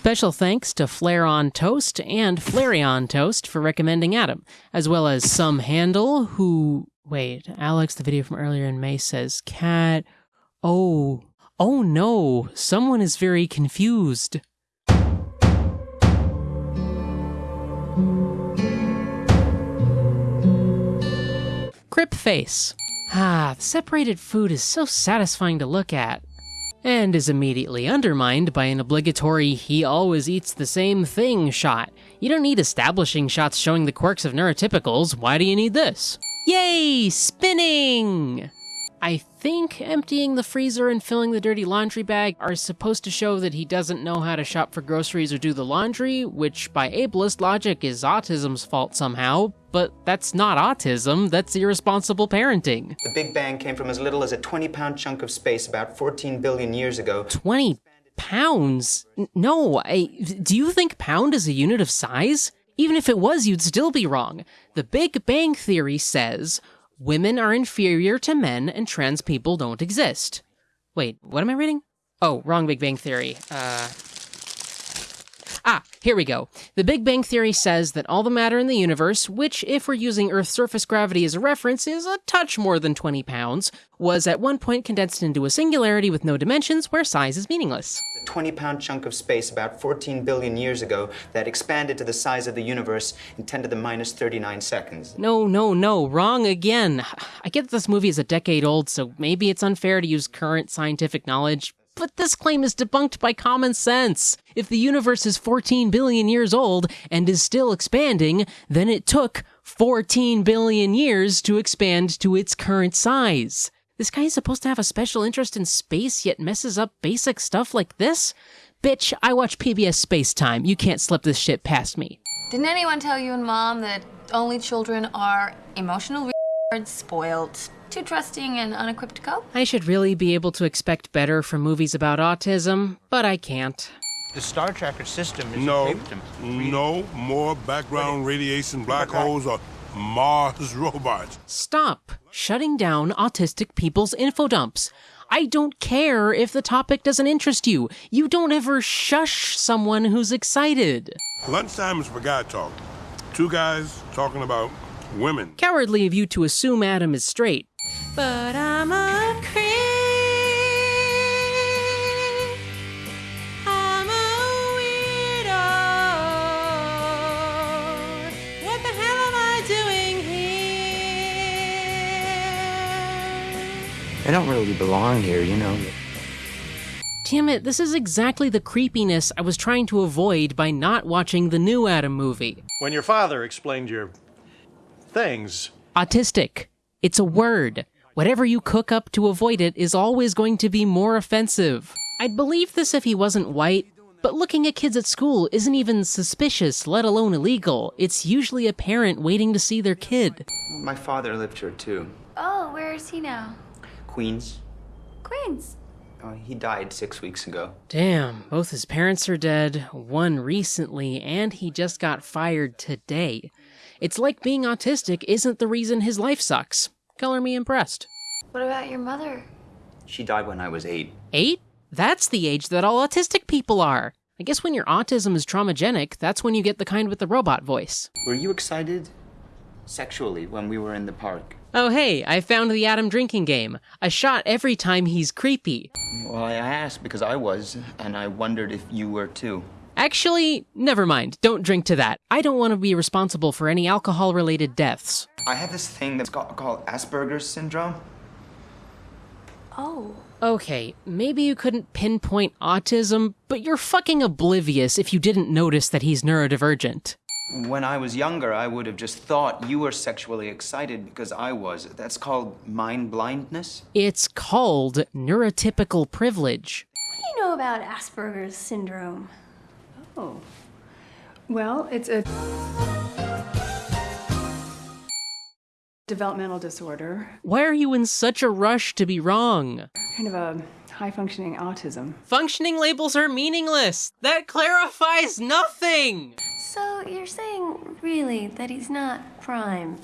Special thanks to Flare on Toast and Flareon Toast for recommending Adam, as well as Some Handle, who. Wait, Alex, the video from earlier in May says cat. Oh. Oh no, someone is very confused. Crip Face. Ah, the separated food is so satisfying to look at. And is immediately undermined by an obligatory he always eats the same thing shot. You don't need establishing shots showing the quirks of neurotypicals, why do you need this? Yay! Spinning! I think emptying the freezer and filling the dirty laundry bag are supposed to show that he doesn't know how to shop for groceries or do the laundry, which by ableist logic is autism's fault somehow, but that's not autism, that's irresponsible parenting. The Big Bang came from as little as a 20 pound chunk of space about 14 billion years ago. 20 pounds? No, I, do you think pound is a unit of size? Even if it was, you'd still be wrong. The Big Bang Theory says women are inferior to men and trans people don't exist. Wait, what am I reading? Oh, wrong Big Bang Theory. Uh. Ah, here we go. The Big Bang Theory says that all the matter in the universe, which, if we're using Earth's surface gravity as a reference, is a touch more than 20 pounds, was at one point condensed into a singularity with no dimensions where size is meaningless. A 20 pound chunk of space about 14 billion years ago that expanded to the size of the universe in 10 to the minus 39 seconds. No, no, no, wrong again. I get that this movie is a decade old, so maybe it's unfair to use current scientific knowledge, but this claim is debunked by common sense. If the universe is 14 billion years old and is still expanding, then it took 14 billion years to expand to its current size. This guy is supposed to have a special interest in space, yet messes up basic stuff like this? Bitch, I watch PBS Space Time. You can't slip this shit past me. Didn't anyone tell you and mom that only children are emotional spoiled, too trusting, and unequipped to cope? I should really be able to expect better from movies about autism, but I can't. The Star Tracker system is No, equipped to read- no more background radiation black holes or Mars robots. Stop shutting down autistic people's info dumps. I don't care if the topic doesn't interest you. You don't ever shush someone who's excited. Lunchtime is for guy talk. Two guys talking about women. Cowardly of you to assume Adam is straight. But I'm a creep. I'm a weirdo. What the hell am I doing here? I don't really belong here, you know. Damn it, this is exactly the creepiness I was trying to avoid by not watching the new Adam movie. When your father explained your things, Autistic. It's a word. Whatever you cook up to avoid it is always going to be more offensive. I'd believe this if he wasn't white, but looking at kids at school isn't even suspicious, let alone illegal. It's usually a parent waiting to see their kid. My father lived here too. Oh, where is he now? Queens. Queens. Uh, he died six weeks ago. Damn, both his parents are dead, one recently, and he just got fired today. It's like being autistic isn't the reason his life sucks. Color me impressed. What about your mother? She died when I was eight. Eight? That's the age that all autistic people are. I guess when your autism is traumagenic, that's when you get the kind with the robot voice. Were you excited sexually when we were in the park? Oh, hey, I found the Adam drinking game. A shot every time he's creepy. Well, I asked because I was, and I wondered if you were too. Actually, never mind. Don't drink to that. I don't want to be responsible for any alcohol related deaths. I have this thing that's got, called Asperger's syndrome. Oh. Okay, maybe you couldn't pinpoint autism, but you're fucking oblivious if you didn't notice that he's neurodivergent. When I was younger, I would have just thought you were sexually excited because I was. That's called mind blindness. It's called neurotypical privilege. What do you know about Asperger's syndrome? Oh. Well, it's a developmental disorder, Why are you in such a rush to be wrong? kind of a high functioning autism. Functioning labels are meaningless. That clarifies nothing. So you're saying, really, that he's not prime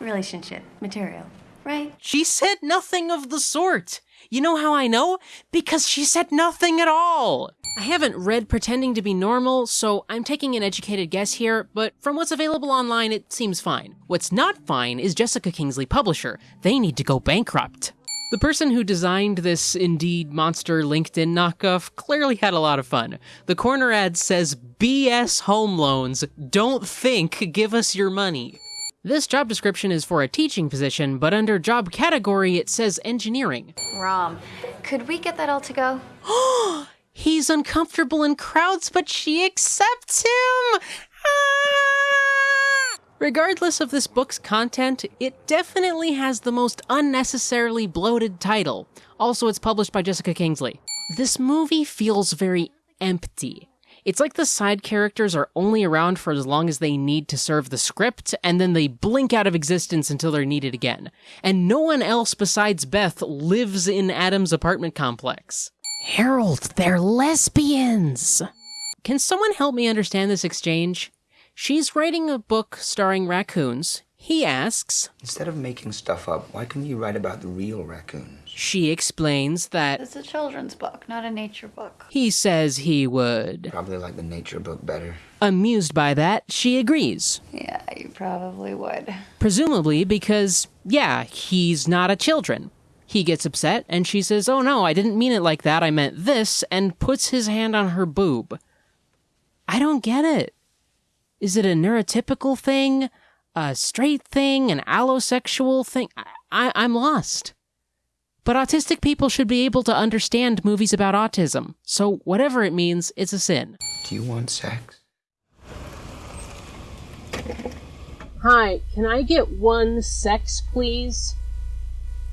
relationship material, right? She said nothing of the sort. You know how I know? Because she said nothing at all. I haven't read Pretending to be Normal, so I'm taking an educated guess here, but from what's available online, it seems fine. What's not fine is Jessica Kingsley publisher. They need to go bankrupt. The person who designed this Indeed monster LinkedIn knockoff clearly had a lot of fun. The corner ad says BS home loans. Don't think, give us your money. This job description is for a teaching position, but under job category it says engineering. Rom, could we get that all to go? He's uncomfortable in crowds, but she accepts him! Ah! Regardless of this book's content, it definitely has the most unnecessarily bloated title. Also, it's published by Jessica Kingsley. This movie feels very empty. It's like the side characters are only around for as long as they need to serve the script, and then they blink out of existence until they're needed again. And no one else besides Beth lives in Adam's apartment complex. Harold, they're lesbians! Can someone help me understand this exchange? She's writing a book starring raccoons. He asks. Instead of making stuff up, why couldn't you write about the real raccoons? She explains that It's a children's book, not a nature book. he says he would. Probably like the nature book better. Amused by that, she agrees. Yeah, you probably would. Presumably because, yeah, he's not a children. He gets upset and she says, Oh no, I didn't mean it like that, I meant this, and puts his hand on her boob. I don't get it. Is it a neurotypical thing? A straight thing? An allosexual thing? I, I, I'm lost. But autistic people should be able to understand movies about autism, so whatever it means, it's a sin. Do you want sex? Hi, can I get one sex, please?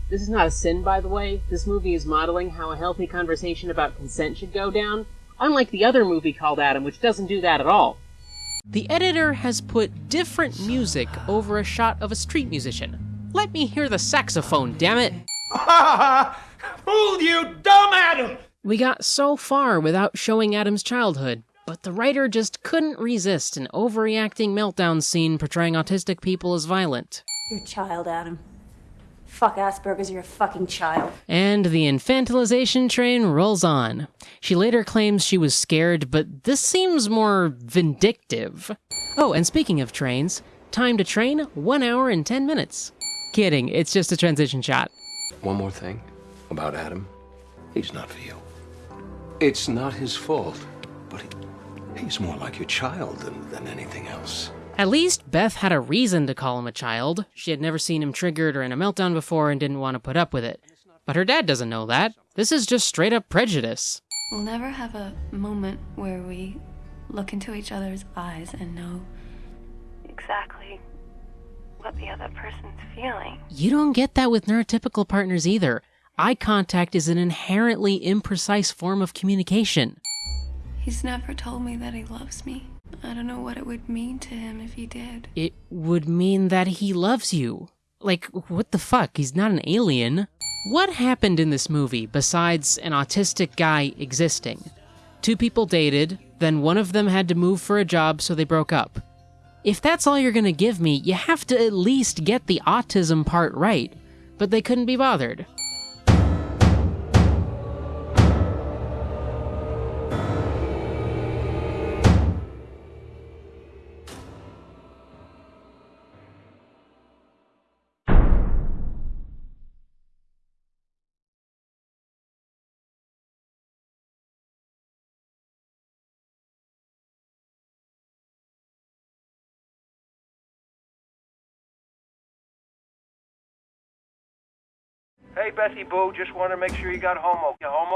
This is not a sin, by the way. This movie is modeling how a healthy conversation about consent should go down, unlike the other movie called Adam, which doesn't do that at all. The editor has put different music over a shot of a street musician. Let me hear the saxophone, damn it! Fooled you, dumb Adam! We got so far without showing Adam's childhood, but the writer just couldn't resist an overreacting meltdown scene portraying autistic people as violent. Your child, Adam. Fuck Asperger's, you're a fucking child. And the infantilization train rolls on. She later claims she was scared, but this seems more vindictive. Oh, and speaking of trains, time to train, one hour and ten minutes. Kidding, it's just a transition shot. One more thing about Adam. He's not for you. It's not his fault, but he, he's more like your child than, than anything else. At least Beth had a reason to call him a child. She had never seen him triggered or in a meltdown before and didn't want to put up with it. But her dad doesn't know that. This is just straight up prejudice. We'll never have a moment where we look into each other's eyes and know exactly what the other person's feeling. You don't get that with neurotypical partners either. Eye contact is an inherently imprecise form of communication. He's never told me that he loves me. I don't know what it would mean to him if he did. It would mean that he loves you. Like, what the fuck? He's not an alien. What happened in this movie besides an autistic guy existing? Two people dated, then one of them had to move for a job, so they broke up. If that's all you're gonna give me, you have to at least get the autism part right. But they couldn't be bothered. Hey, Bessie Boo, just want to make sure you got home okay. Home